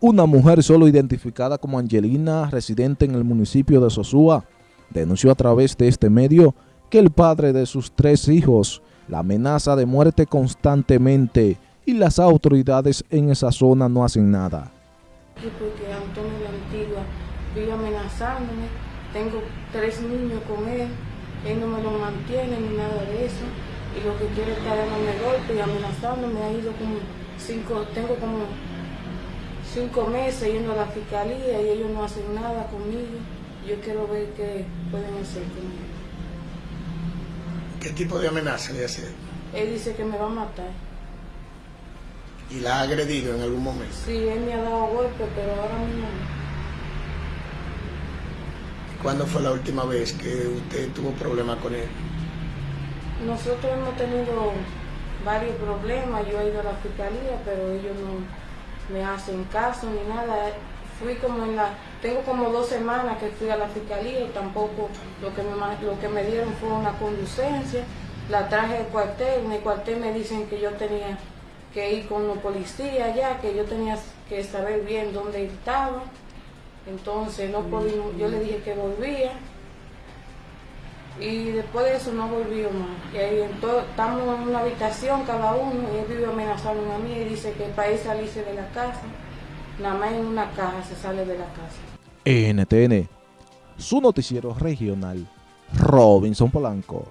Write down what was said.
Una mujer solo identificada como Angelina, residente en el municipio de Sosúa, denunció a través de este medio que el padre de sus tres hijos la amenaza de muerte constantemente y las autoridades en esa zona no hacen nada. Porque Antonio de Antigua vive amenazándome, tengo tres niños con él, él no me lo mantiene ni nada de eso, y lo que quiere es dándome golpe y amenazándome, ha ido como cinco, tengo como cinco meses yendo a la fiscalía y ellos no hacen nada conmigo, yo quiero ver qué pueden hacer conmigo. ¿Qué tipo de amenaza le hace? Él dice que me va a matar. ¿Y la ha agredido en algún momento? Sí, él me ha dado golpes, pero ahora mismo no. ¿Cuándo fue la última vez que usted tuvo problemas con él? Nosotros hemos tenido varios problemas, yo he ido a la fiscalía, pero ellos no me hacen caso ni nada. Fui como en la, tengo como dos semanas que fui a la fiscalía y tampoco lo que me, lo que me dieron fue una conducencia. La traje al cuartel, en el cuartel me dicen que yo tenía que ir con los policías ya, que yo tenía que saber bien dónde estaba. Entonces no podíamos, yo le dije que volvía y después de eso no volvió más. Y ahí estamos en una habitación cada uno y él vive amenazando a mí y dice que para ir salirse de la casa, nada más en una caja se sale de la casa. NTN, su noticiero regional, Robinson Polanco.